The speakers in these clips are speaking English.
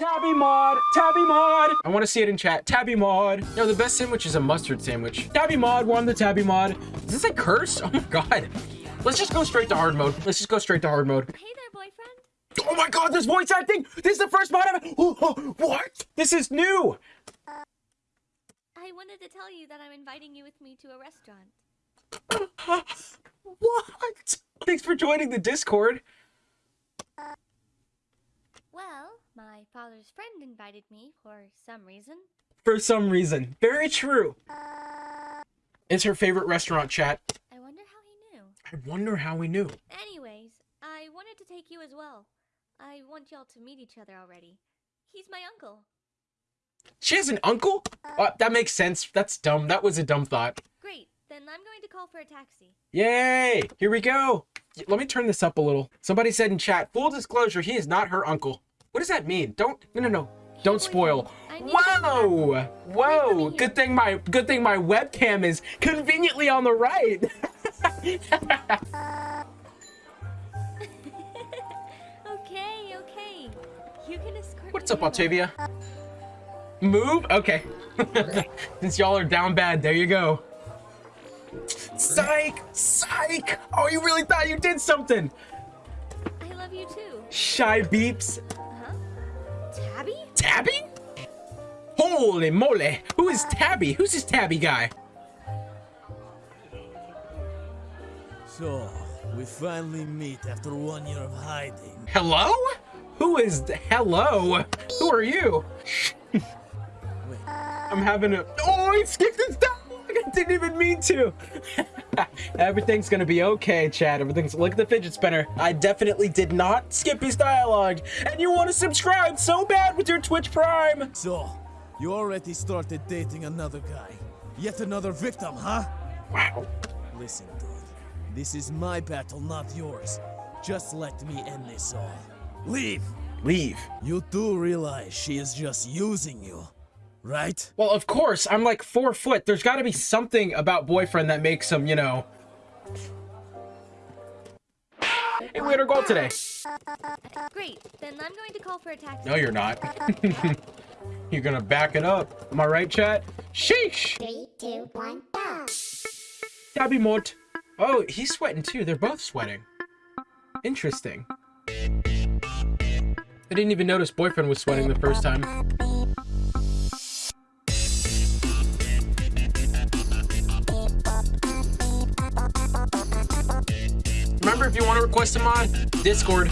Tabi mod, Tabi mod. I want to see it in chat. Tabi mod. No, the best sandwich is a mustard sandwich. Tabi mod won the Tabi mod. Is this a curse? Oh my god. Let's just go straight to hard mode. Let's just go straight to hard mode. Hey there, boyfriend. Oh my god, there's voice acting. This is the first mod I've. Oh, oh, what? This is new. Uh, I wanted to tell you that I'm inviting you with me to a restaurant. what? Thanks for joining the Discord. Well, my father's friend invited me for some reason. For some reason. Very true. It's her favorite restaurant chat. I wonder how he knew. I wonder how we knew. Anyways, I wanted to take you as well. I want y'all to meet each other already. He's my uncle. She has an uncle? Uh, that makes sense. That's dumb. That was a dumb thought. Great, then I'm going to call for a taxi. Yay! Here we go. Let me turn this up a little. Somebody said in chat, full disclosure, he is not her uncle. What does that mean? Don't, no, no, no. Don't spoil. Whoa! Whoa! Good thing my, good thing my webcam is conveniently on the right. Okay, okay. You can escort What's up, Octavia? Move? Okay. Since y'all are down bad, there you go. Psych! Psych! Oh, you really thought you did something! I love you too. Shy beeps. Tabi? Holy moly! Who is Tabi? Who's this Tabi guy? So, we finally meet after one year of hiding. Hello? Who is hello? Who are you? I'm having a oh I skipped this dialogue. I didn't even mean to. Everything's gonna be okay, Chad. Everything's look at the fidget spinner. I definitely did not skip his dialogue. And you want to subscribe so bad with your Twitch Prime. so, you already started dating another guy. Yet another victim, huh? Wow. Listen, dude. This is my battle, not yours. Just let me end this all. Leave! Leave. You do realize she is just using you, right? Well, of course, I'm like four foot. There's got to be something about boyfriend that makes him, you know. Hey, we had our goal today. Great, then I'm going to call for a taxi. No, you're not. you're gonna back it up. Am I right, chat? Sheesh! Three, two, one, go! Tabi Mort. Oh, he's sweating too. They're both sweating. Interesting. I didn't even notice boyfriend was sweating the first time. Remember, if you want to request a mod, Discord.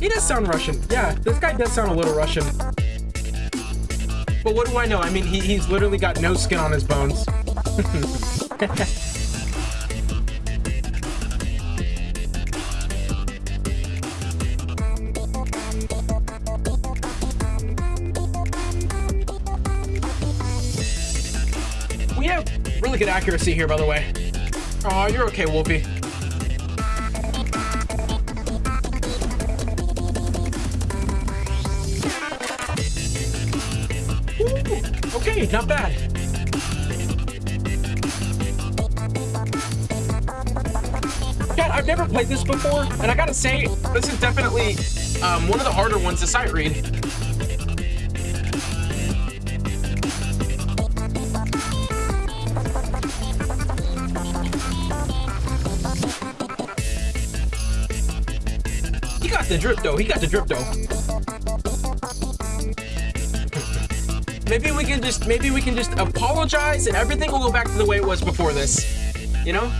He does sound Russian. Yeah, this guy does sound a little Russian. But what do I know? I mean, he, he's literally got no skin on his bones. good accuracy here, by the way. Oh, you're okay, Wolfie. Okay, not bad. Yeah, I've never played this before, and I gotta say, this is definitely um, one of the harder ones to sight read. The drip though. He got the drip though. Maybe we can just maybe we can just apologize and everything will go back to the way it was before this. You know?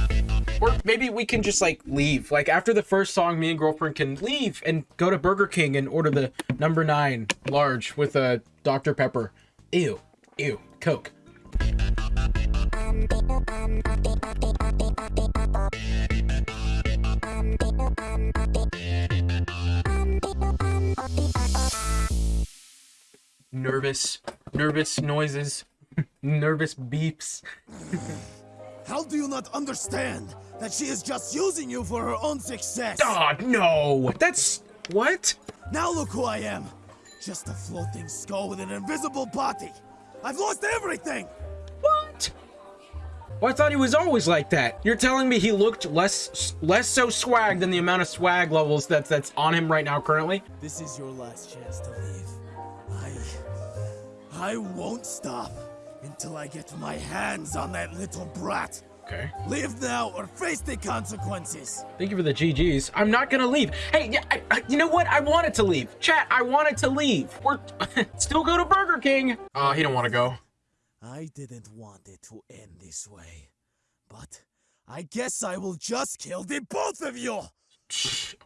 Or maybe we can just like leave. Like after the first song, me and girlfriend can leave and go to Burger King and order the number nine large with a Dr. Pepper. Ew. Ew. Coke. Nervous. Nervous noises. Nervous beeps. How do you not understand that she is just using you for her own success? Oh, no. That's. What? Now look who I am. Just a floating skull with an invisible body. I've lost everything! What? Well, I thought he was always like that. You're telling me he looked less less so swag than the amount of swag levels that's that's on him right now currently? This is your last chance to leave. I. Won't stop until I get my hands on that little brat. Okay. Leave now or face the consequences. Thank you for the GGs. I'm not gonna leave. Hey, yeah, I, I, you know what? I wanted to leave. Chat, I wanted to leave. We're still go to Burger King. Uh, he don't want to go. I didn't want it to end this way. But I guess I will just kill the both of you!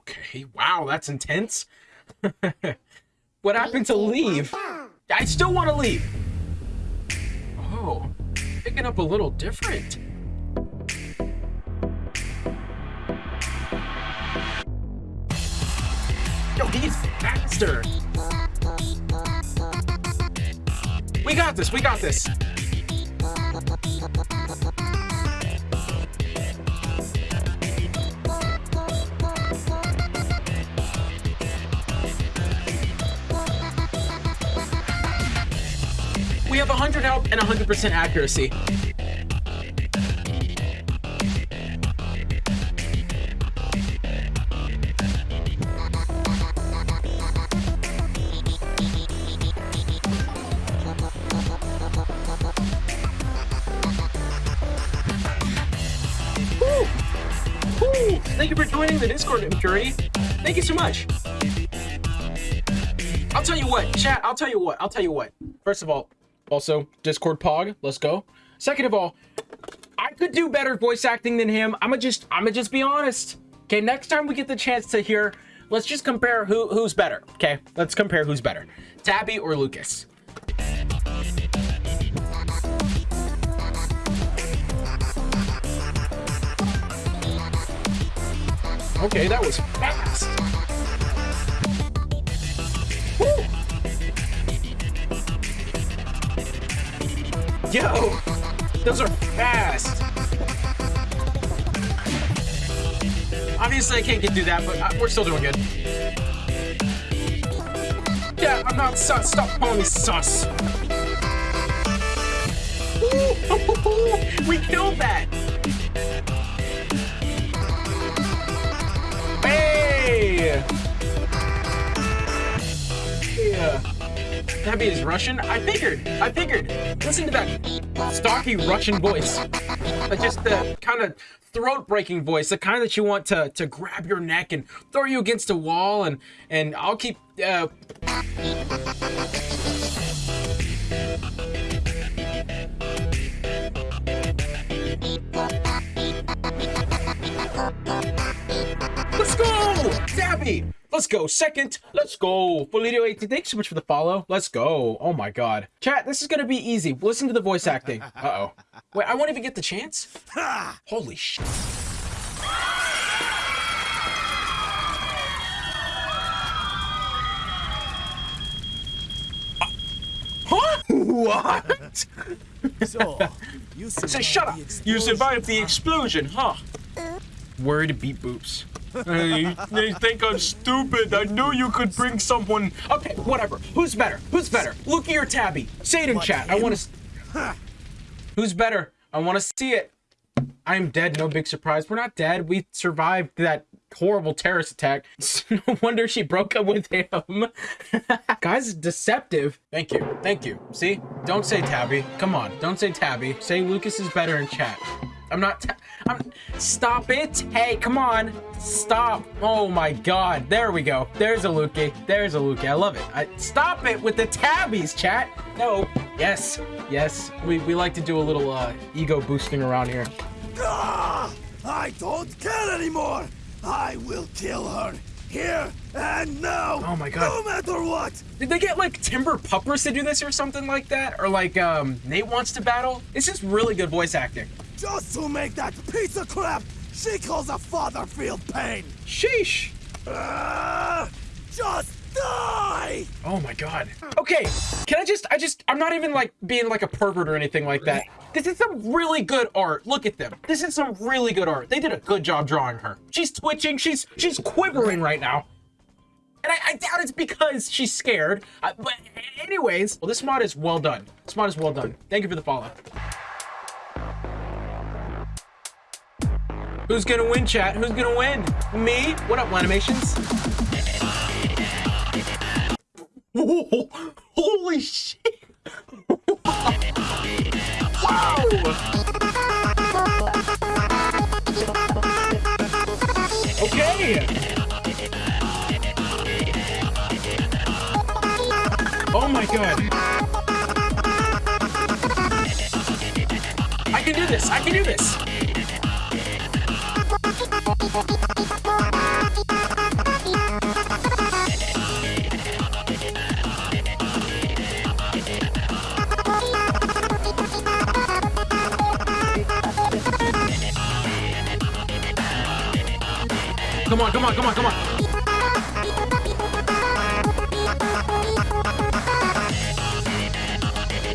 Okay, wow, that's intense. what happened to leave? I still want to leave. Oh, picking up a little different. Yo, he's faster. We got this, we got this. 100 health and 100% accuracy. Thank you for joining the Discord, Impurity. Thank you so much. I'll tell you what, chat, I'll tell you what, I'll tell you what. First of all, also, Discord Pog, let's go. Second of all, I could do better voice acting than him. I'ma just, I'ma just be honest. Okay, next time we get the chance to hear, let's just compare who who's better. Okay, let's compare who's better, Tabi or Lucas. Okay, that was. Yo, those are fast. Obviously, I can't get through that, but uh, we're still doing good. Yeah, I'm not sus. Stop calling me sus. Ooh, we killed that. Tabi is Russian? I figured. I figured. Listen to that stocky Russian voice. Like just the kind of throat-breaking voice, the kind that you want to to grab your neck and throw you against a wall. And and I'll keep. Uh... Let's go, Tabi. Let's go. Second, let's go. Bolito 18, thanks so much for the follow. Let's go. Oh my god. Chat, this is gonna be easy. Listen to the voice acting. Uh-oh. Wait, I won't even get the chance? Holy shit. Uh, huh? What? So, you Say shut up. You survived the explosion, huh? Worried to beat boops. Hey, they think I'm stupid. I knew you could bring someone. Okay, whatever. Who's better? Who's better? Lucky or Tabi? Say it in chat. I want to. Who's better? I want to see it. I'm dead. No big surprise. We're not dead. We survived that horrible terrorist attack. no wonder she broke up with him. Guys, deceptive. Thank you. Thank you. See? Don't say Tabi. Come on. Don't say Tabi. Say Lucas is better in chat. I'm not. I'm. Stop it. Hey, come on. Stop. Oh my God. There we go. There's a Lukey. There's a Lukey. I love it. I, stop it with the tabbies, chat. No. Yes. Yes. We, we like to do a little uh, ego boosting around here. Ah, I don't care anymore! I will kill her here and now! Oh my God. No matter what! Did they get like Timber Puppers to do this or something like that? Or like um, Nate wants to battle? It's just really good voice acting. Just to make that piece of crap she calls a father feel pain! Sheesh. Ah, just die! Oh my god. Okay, can I just, I just, I'm not even like being like a pervert or anything like that. This is some really good art. Look at them. This is some really good art. They did a good job drawing her. She's twitching. She's, she's quivering right now. And I, I doubt it's because she's scared. Uh, but anyways, well, this mod is well done. This mod is well done. Thank you for the follow. Who's gonna win, chat? Who's gonna win? Me? What up, Animations? Holy shit! wow! Okay! Oh my god! I can do this! I can do this! Come on, come on, come on, come on.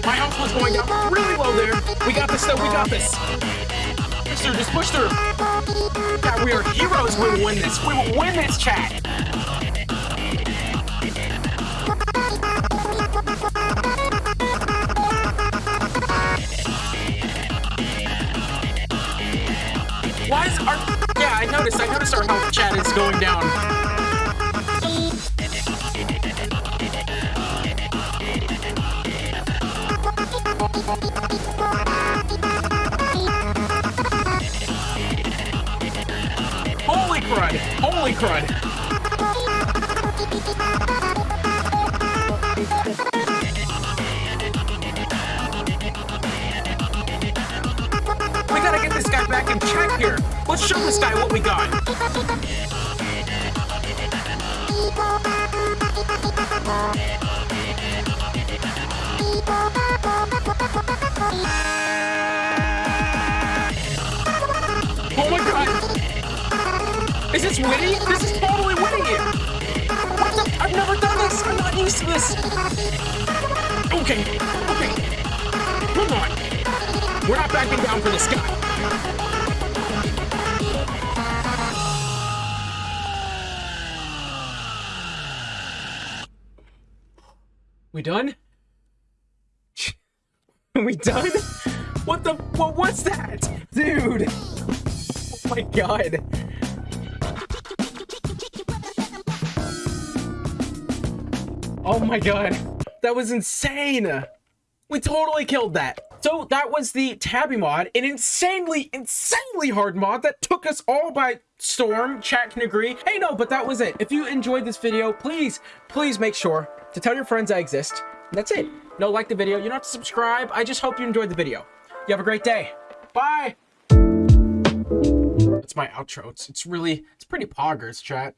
My health was going down really low there. We got this though, we got this. Push through, just push through. God, we are heroes. We will win this. We will win this, chat. Why is our... Yeah, I noticed. I noticed our health chat is going down. Holy crud! Holy crud! We gotta get this guy back in check here. Let's show this guy what we got. Oh my god! Is this Whitty? This is totally Whitty! What the? I've never done this! I'm not used to this! Okay, okay. Come on! We're not backing down for this guy. Done? we done? What the? What? was that, dude? Oh my god! Oh my god, that was insane! We totally killed that. So that was the Tabi mod, an insanely, insanely hard mod that took us all by storm. Chat can agree. Hey, no, but that was it. If you enjoyed this video, please, please make sure to tell your friends I exist. That's it. No, like the video. You don't have to subscribe. I just hope you enjoyed the video. You have a great day. Bye. That's my outro. It's, it's really, it's pretty poggers, chat.